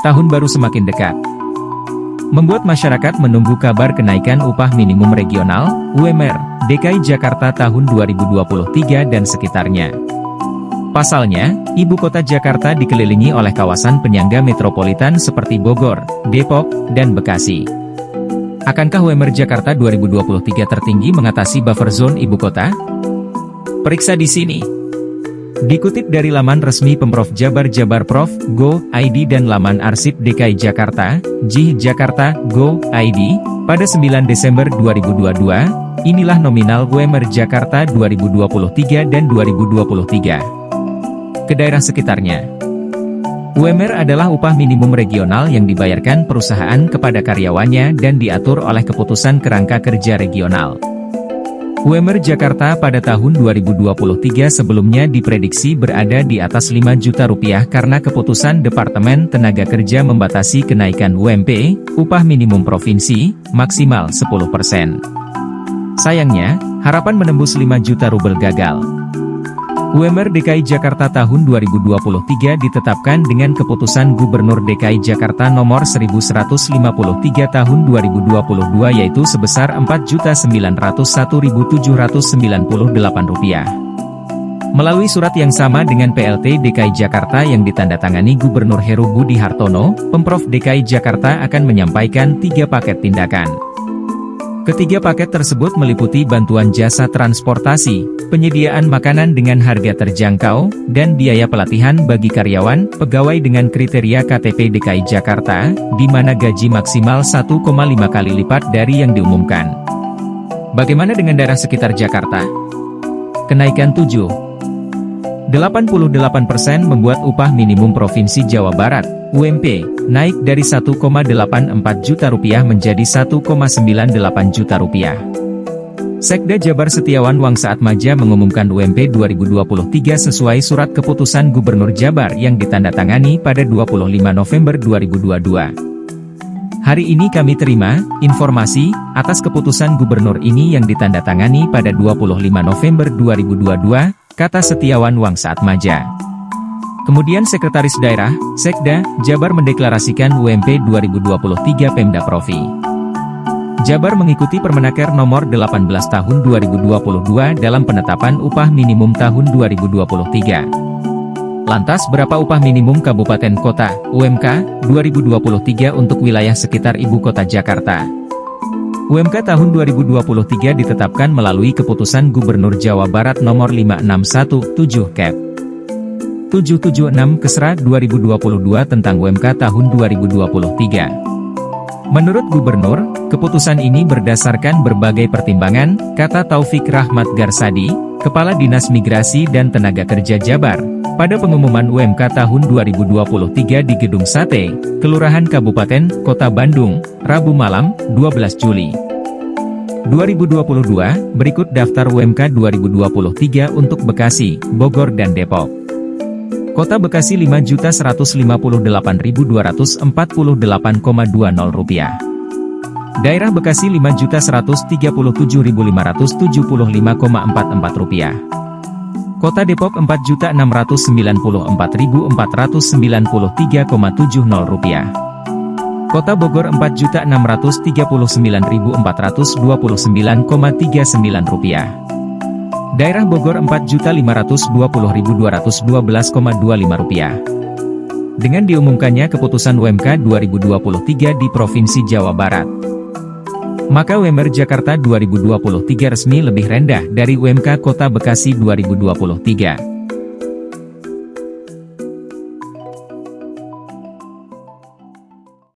tahun baru semakin dekat. Membuat masyarakat menunggu kabar kenaikan upah minimum regional, UMR, DKI Jakarta tahun 2023 dan sekitarnya. Pasalnya, ibu kota Jakarta dikelilingi oleh kawasan penyangga metropolitan seperti Bogor, Depok, dan Bekasi. Akankah UMR Jakarta 2023 tertinggi mengatasi buffer zone ibu kota? Periksa di sini. Dikutip dari laman resmi Pemprov Jabar Jabar Prof. Go, ID dan laman Arsip DKI Jakarta, J Jakarta, Go, ID, pada 9 Desember 2022, inilah nominal UMR Jakarta 2023 dan 2023. Ke daerah sekitarnya. UMR adalah upah minimum regional yang dibayarkan perusahaan kepada karyawannya dan diatur oleh keputusan kerangka kerja regional. UMR Jakarta pada tahun 2023 sebelumnya diprediksi berada di atas 5 juta rupiah karena keputusan Departemen Tenaga Kerja membatasi kenaikan UMP, upah minimum provinsi, maksimal 10%. Sayangnya, harapan menembus 5 juta rubel gagal. UMR DKI Jakarta tahun 2023 ditetapkan dengan keputusan Gubernur DKI Jakarta nomor 1153 tahun 2022 yaitu sebesar Rp4.901.798. Melalui surat yang sama dengan PLT DKI Jakarta yang ditandatangani Gubernur Heru Budi Hartono, Pemprov DKI Jakarta akan menyampaikan tiga paket tindakan. Ketiga paket tersebut meliputi bantuan jasa transportasi, penyediaan makanan dengan harga terjangkau, dan biaya pelatihan bagi karyawan, pegawai dengan kriteria KTP DKI Jakarta, di mana gaji maksimal 1,5 kali lipat dari yang diumumkan. Bagaimana dengan daerah sekitar Jakarta? Kenaikan 7. 88% membuat upah minimum Provinsi Jawa Barat, UMP, naik dari 1,84 juta rupiah menjadi 1,98 juta rupiah. Sekda Jabar Setiawan Wangsaat Maja mengumumkan UMP 2023 sesuai surat keputusan Gubernur Jabar yang ditandatangani pada 25 November 2022. Hari ini kami terima informasi atas keputusan gubernur ini yang ditandatangani pada 25 November 2022 kata Setiawan Wang saat maja. Kemudian Sekretaris Daerah, Sekda, Jabar mendeklarasikan UMP 2023 Pemda Provi. Jabar mengikuti Permenaker nomor 18 tahun 2022 dalam penetapan upah minimum tahun 2023. Lantas berapa upah minimum kabupaten kota, UMK, 2023 untuk wilayah sekitar ibu kota Jakarta? UMK tahun 2023 ditetapkan melalui keputusan Gubernur Jawa Barat nomor 5617 Cap. 776 Kesra 2022 tentang UMK tahun 2023. Menurut Gubernur, keputusan ini berdasarkan berbagai pertimbangan, kata Taufik Rahmat Garsadi, Kepala Dinas Migrasi dan Tenaga Kerja Jabar, pada pengumuman UMK tahun 2023 di Gedung Sate, Kelurahan Kabupaten, Kota Bandung, Rabu malam, 12 Juli. 2022, berikut daftar UMK 2023 untuk Bekasi, Bogor dan Depok. Kota Bekasi Rp5.158.248,20 rupiah. Daerah Bekasi Rp5.137.575,44 rupiah. Kota Depok Rp4.694.493,70 rupiah. Kota Bogor Rp4.639.429,39 rupiah. Daerah Bogor Rp4.520.212,25 rupiah. Dengan diumumkannya keputusan UMK 2023 di Provinsi Jawa Barat, maka UMR Jakarta 2023 resmi lebih rendah dari UMK Kota Bekasi 2023.